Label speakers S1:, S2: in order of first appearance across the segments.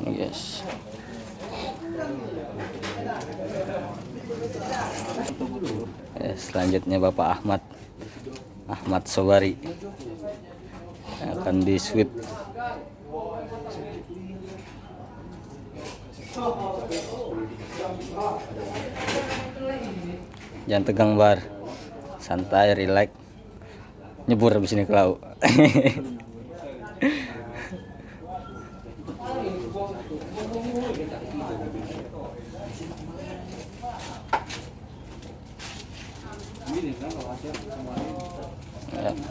S1: Guys. Eh, selanjutnya Bapak Ahmad. Ahmad Sobari. Akan di sweep. Jangan tegang bar. Santai relax. Nyebur habis ini ke laut Ya,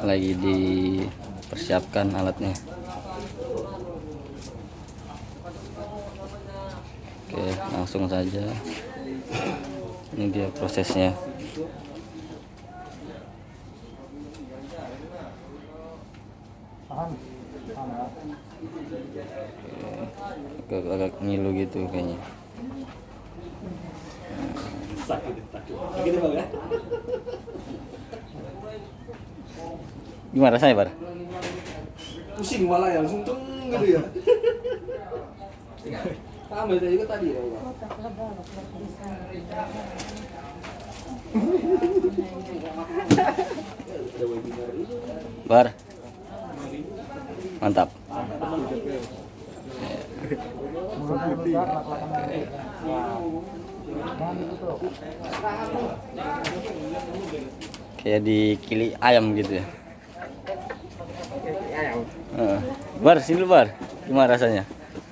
S1: lagi dipersiapkan alatnya. Oke langsung saja. Ini dia prosesnya agak-agak ngilu gitu kayaknya.
S2: Sakit sakit.
S1: Gimana rasanya bar?
S2: Pusing malah ya langsung teng gitu ya. Sama saya juga tadi ya itu
S1: bar mantap. Kayak dikili ayam gitu ya. Heeh. bar sini bar. Gimana rasanya?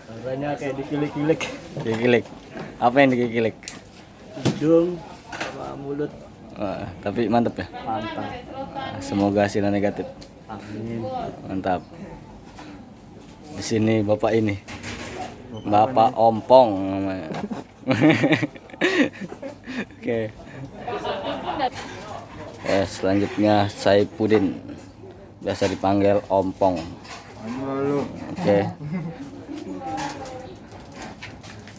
S2: Rasanya kayak dikilik-kilik.
S1: Dikilik. Apa yang dikilik?
S2: Hidung sama mulut.
S1: Wah, tapi mantap ya?
S2: Mantap.
S1: Semoga hasilnya negatif.
S2: Amin.
S1: Mantap di sini bapak ini. Bapak ompong namanya. Oke. Eh, selanjutnya Saipudin biasa dipanggil ompong. Oke.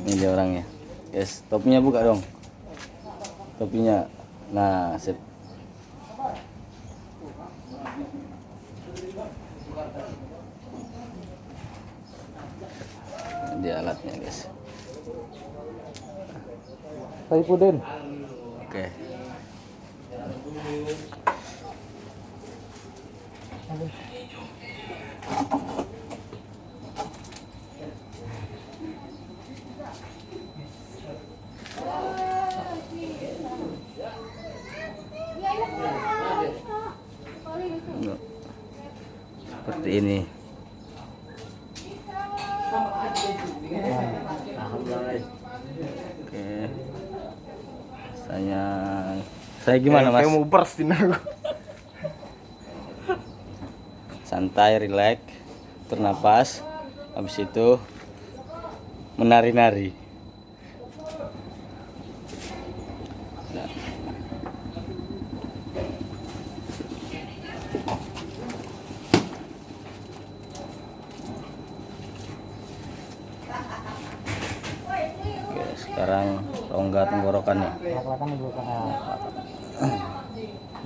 S1: Ini dia orangnya. Guys topinya buka dong. Topinya. Nah sip di alatnya guys.
S2: Saipudin
S1: oke. Seperti ini oke. Saya saya gimana mas?
S2: kayak mau burstin aku.
S1: Santai relax bernapas habis itu menari-nari sekarang rongga tenggorokannya.
S2: Laklakan dulu kan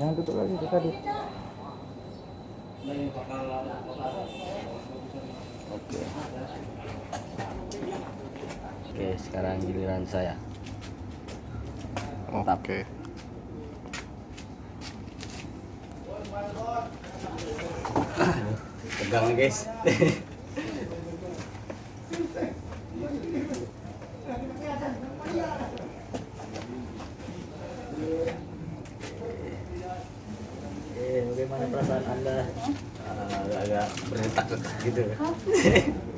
S2: Jangan tutup lagi itu tadi
S1: Oke. Oke, sekarang giliran saya. Mantap.
S3: Oke.
S1: Tegang guys.
S2: bagaimana perasaan anda?
S1: Agak berdetak gitu.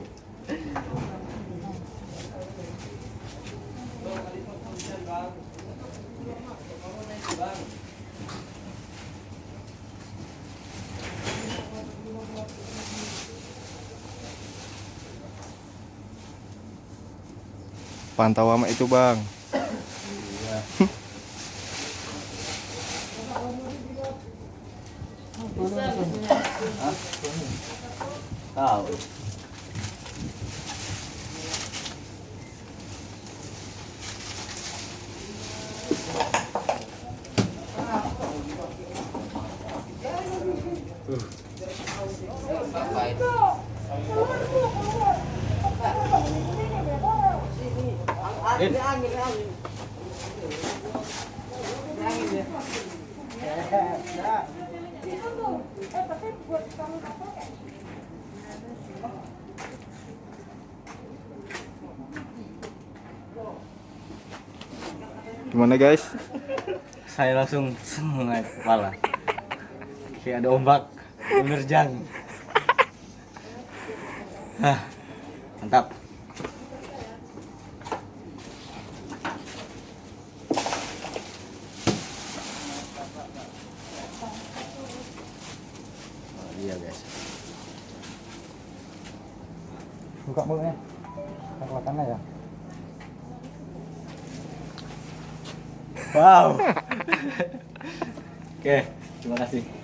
S3: Pantau sama itu bang.
S1: Tahu. Din.
S3: Gimana guys?
S1: Saya langsung semangat kepala. Kayak ada ombak menerjang. Hah, mantap. Oh, iya guys.
S4: Buka mulutnya. Kekuatannya ya.
S1: Wow. Oke, terima kasih.